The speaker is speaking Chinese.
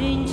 Xin